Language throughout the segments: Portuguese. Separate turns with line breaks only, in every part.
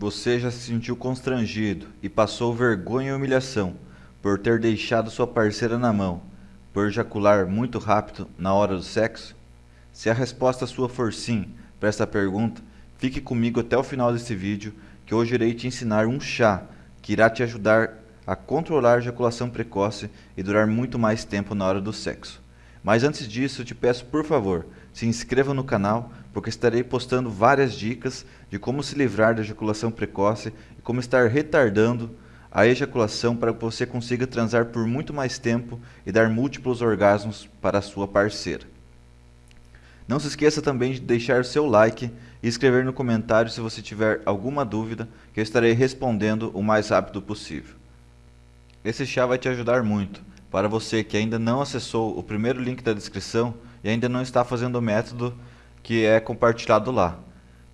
Você já se sentiu constrangido e passou vergonha e humilhação por ter deixado sua parceira na mão, por ejacular muito rápido na hora do sexo? Se a resposta sua for sim para esta pergunta, fique comigo até o final desse vídeo que hoje irei te ensinar um chá que irá te ajudar a controlar a ejaculação precoce e durar muito mais tempo na hora do sexo. Mas antes disso, te peço por favor, se inscreva no canal, porque estarei postando várias dicas de como se livrar da ejaculação precoce e como estar retardando a ejaculação para que você consiga transar por muito mais tempo e dar múltiplos orgasmos para a sua parceira. Não se esqueça também de deixar seu like e escrever no comentário se você tiver alguma dúvida, que eu estarei respondendo o mais rápido possível. Esse chá vai te ajudar muito. Para você que ainda não acessou o primeiro link da descrição e ainda não está fazendo o método que é compartilhado lá.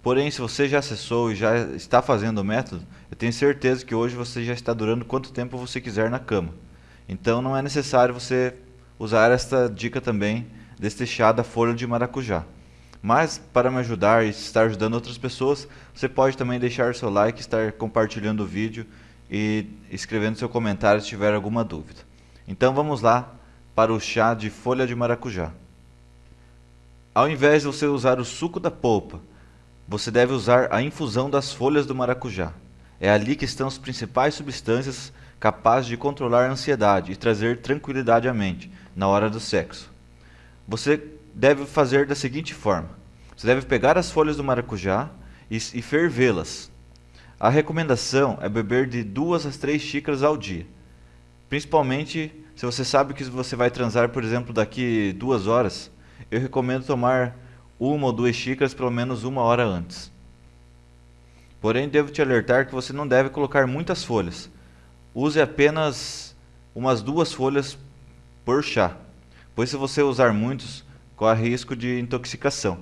Porém, se você já acessou e já está fazendo o método, eu tenho certeza que hoje você já está durando quanto tempo você quiser na cama. Então não é necessário você usar esta dica também deste chá da folha de maracujá. Mas para me ajudar e estar ajudando outras pessoas, você pode também deixar seu like, estar compartilhando o vídeo e escrevendo seu comentário se tiver alguma dúvida. Então vamos lá para o chá de folha de maracujá. Ao invés de você usar o suco da polpa, você deve usar a infusão das folhas do maracujá. É ali que estão as principais substâncias capazes de controlar a ansiedade e trazer tranquilidade à mente na hora do sexo. Você deve fazer da seguinte forma: você deve pegar as folhas do maracujá e, e fervê-las. A recomendação é beber de 2 a 3 xícaras ao dia. Principalmente se você sabe que você vai transar, por exemplo, daqui duas horas, eu recomendo tomar uma ou duas xícaras pelo menos uma hora antes. Porém, devo te alertar que você não deve colocar muitas folhas. Use apenas umas duas folhas por chá, pois se você usar muitos, corre risco de intoxicação.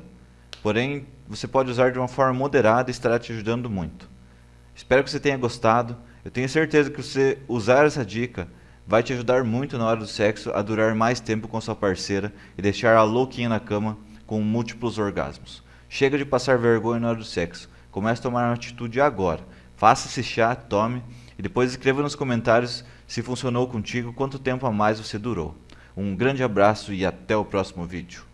Porém, você pode usar de uma forma moderada e estará te ajudando muito. Espero que você tenha gostado. Eu tenho certeza que você usar essa dica vai te ajudar muito na hora do sexo a durar mais tempo com sua parceira e deixar a louquinha na cama com múltiplos orgasmos. Chega de passar vergonha na hora do sexo. Comece a tomar uma atitude agora. Faça esse chá, tome e depois escreva nos comentários se funcionou contigo, quanto tempo a mais você durou. Um grande abraço e até o próximo vídeo.